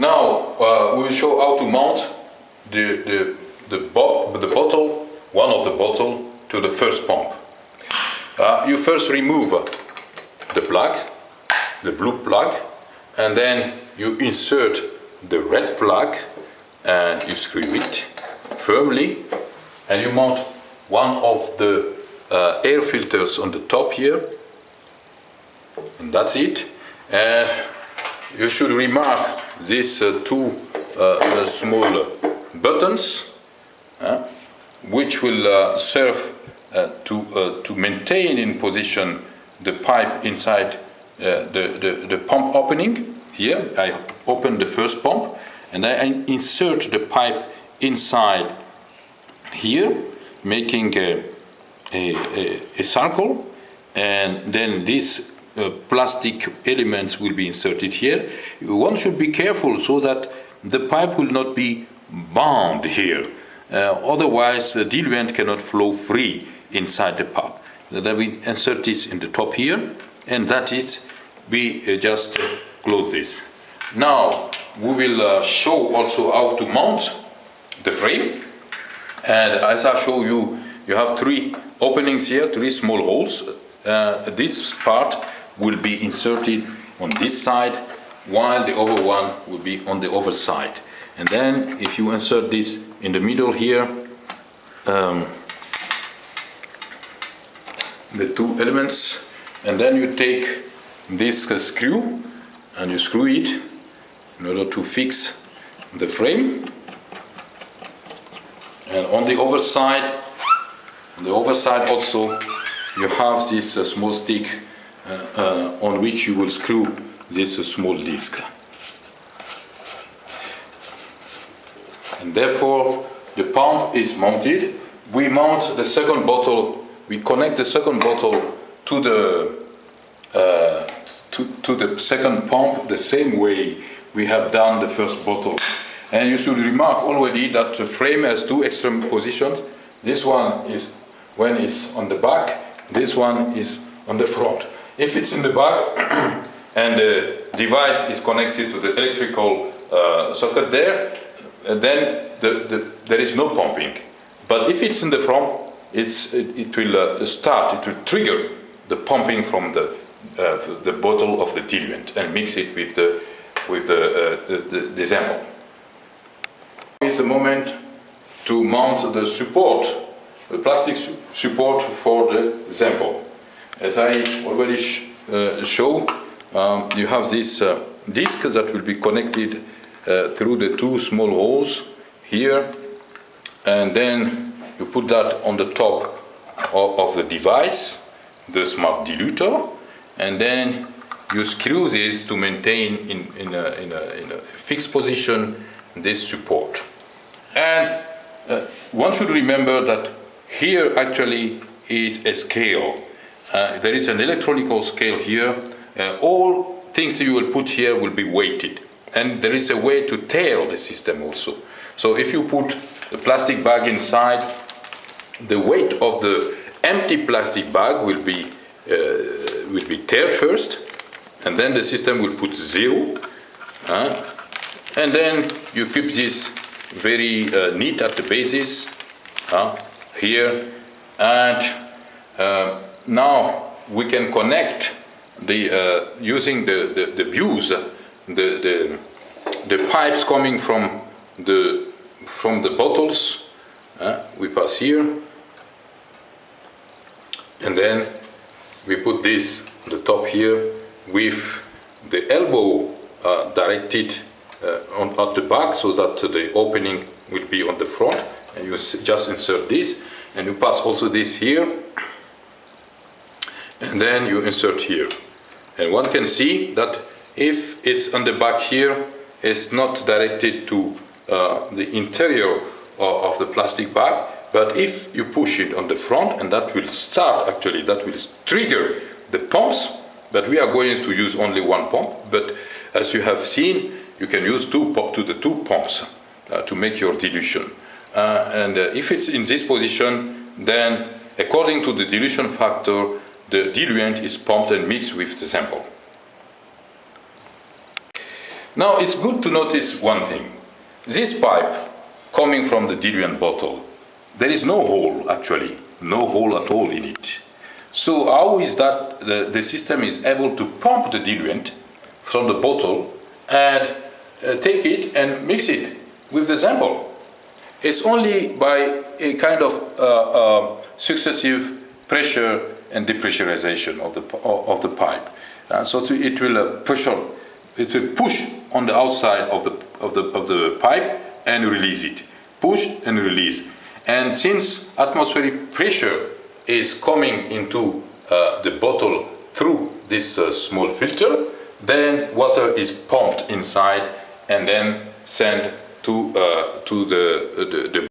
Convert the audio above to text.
Now uh, we will show how to mount the, the, the, bo the bottle, one of the bottle, to the first pump. Uh, you first remove the plug, the blue plug, and then you insert the red plug and you screw it firmly and you mount one of the uh, air filters on the top here and that's it and you should remark these uh, two uh, small buttons uh, which will uh, serve uh, to, uh, to maintain in position the pipe inside the, the, the pump opening. Here I open the first pump and I insert the pipe inside here making a, a, a, circle and then these uh, plastic elements will be inserted here. One should be careful so that the pipe will not be bound here. Uh, otherwise, the diluent cannot flow free inside the pipe. Then we insert this in the top here, and that is, we uh, just close this. Now, we will uh, show also how to mount the frame. And as I show you, you have three openings here, three small holes. Uh, this part will be inserted on this side while the other one will be on the other side. And then if you insert this in the middle here, um, the two elements, and then you take this uh, screw and you screw it in order to fix the frame. And on the other side, on the other side also, you have this uh, small stick on which you will screw this small disc. And therefore, the pump is mounted. We mount the second bottle, we connect the second bottle to the, uh, to, to the second pump the same way we have done the first bottle. And you should remark already that the frame has two extreme positions. This one is when it's on the back, this one is on the front. If it's in the back and the device is connected to the electrical uh, socket there, uh, then the, the, there is no pumping. But if it's in the front, it, it will uh, start, it will trigger the pumping from the, uh, the bottle of the diluent and mix it with the, with the, uh, the, the, the sample. It's the moment to mount the support, the plastic su support for the sample. As I already sh uh, show, um, you have this uh, disc that will be connected uh, through the two small holes here, and then you put that on the top of, of the device, the smart dilutor, and then you screw this to maintain in, in, a, in, a, in a fixed position this support. And uh, one should remember that here actually is a scale uh, there is an electronical scale here. Uh, all things you will put here will be weighted. And there is a way to tail the system also. So if you put the plastic bag inside, the weight of the empty plastic bag will be, uh, will be tailed first, and then the system will put zero. Uh, and then you keep this very uh, neat at the basis uh, here, and uh, now we can connect the uh, using the the, the views, the, the the pipes coming from the from the bottles. Uh, we pass here, and then we put this on the top here with the elbow uh, directed uh, on at the back, so that the opening will be on the front. And you just insert this, and you pass also this here and then you insert here. And one can see that if it's on the back here, it's not directed to uh, the interior of, of the plastic bag, but if you push it on the front, and that will start actually, that will trigger the pumps, but we are going to use only one pump, but as you have seen, you can use two to the two pumps uh, to make your dilution. Uh, and uh, if it's in this position, then according to the dilution factor, the diluent is pumped and mixed with the sample. Now it's good to notice one thing. This pipe coming from the diluent bottle, there is no hole actually, no hole at all in it. So how is that the, the system is able to pump the diluent from the bottle and uh, take it and mix it with the sample? It's only by a kind of uh, uh, successive pressure and depressurization of the, of the pipe. Uh, so to, it will uh, pressure, it will push on the outside of the, of, the, of the pipe and release it. Push and release. And since atmospheric pressure is coming into uh, the bottle through this uh, small filter, then water is pumped inside and then sent to, uh, to the, the, the